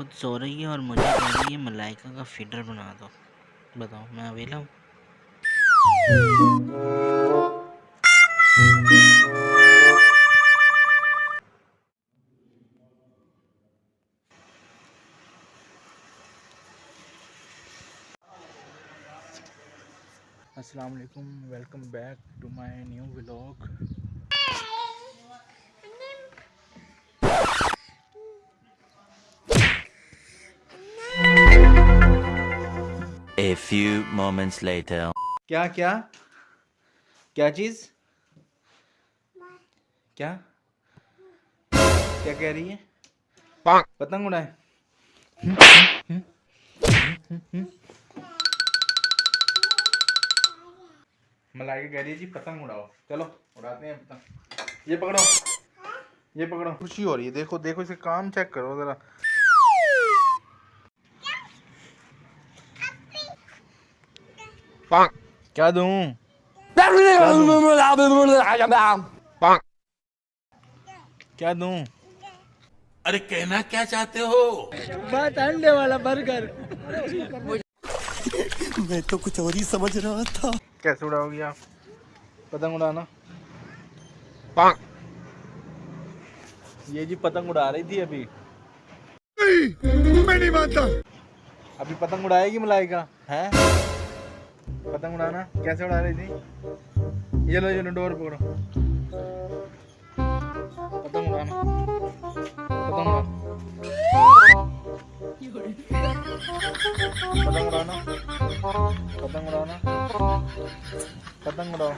खुद सो रही है और मुझे कह रही है, मलाइका का फीडर बना दो। बताओ, मैं अवेला हूँ? अस्सलाम वालेकुम welcome back to my new vlog Few moments later. क्या क्या? क्या चीज़? क्या? क्या कह रही है? पतंग उड़ाए। मलाई कह रही है, जी, पतंग उड़ाओ। चलो, उड़ाते हैं पतंग। ये पकड़ो। ये पकड़ो। खुशी हो रही है। देखो देखो, इसे काम चेक करो जरा। क्या दूँ क्या दूँ अरे कहना क्या चाहते हो? बात अंडे वाला बर्गर मैं तो कुछ और ही समझ रहा था। कैसे उड़ाओगी आप? पतंग उड़ाना। ये जी पतंग उड़ा रही थी अभी। मैं नहीं मानता। अभी पतंग उड़ाएगी मलाइका है? पतंग उड़ाना। कैसे उड़ा रही थी? ये लो ये डोर पकड़ो। पतंग उड़ाना। पतंग पतंग उड़ाना। पतंग उड़ाना। पतंग उड़ाओ।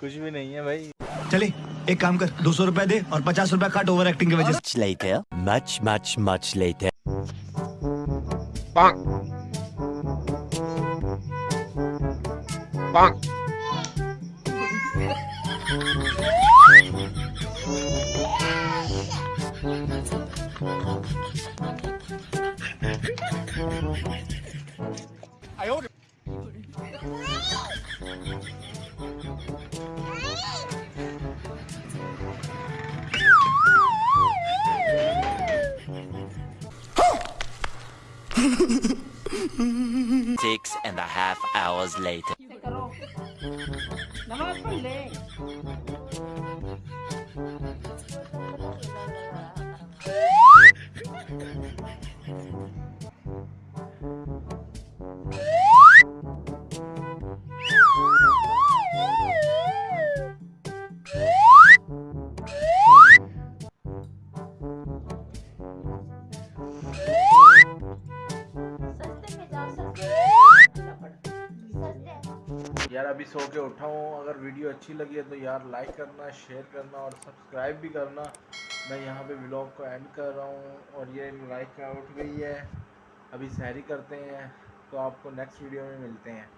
कुछ भी नहीं है भाई। चले एक काम कर दो सौ रुपए दे और पचास रुपए काट ओवर एक्टिंग की वजह से। Much much much Much 棒，棒。哎呦！Six and a half hours later. यार अभी सो के उठा हूँ। अगर वीडियो अच्छी लगी है तो यार लाइक करना शेयर करना और सब्सक्राइब भी करना। मैं यहाँ पे ब्लॉग को एंड कर रहा हूँ और ये लाइक उठ गई है। अभी सहरी करते हैं तो आपको नेक्स्ट वीडियो में मिलते हैं।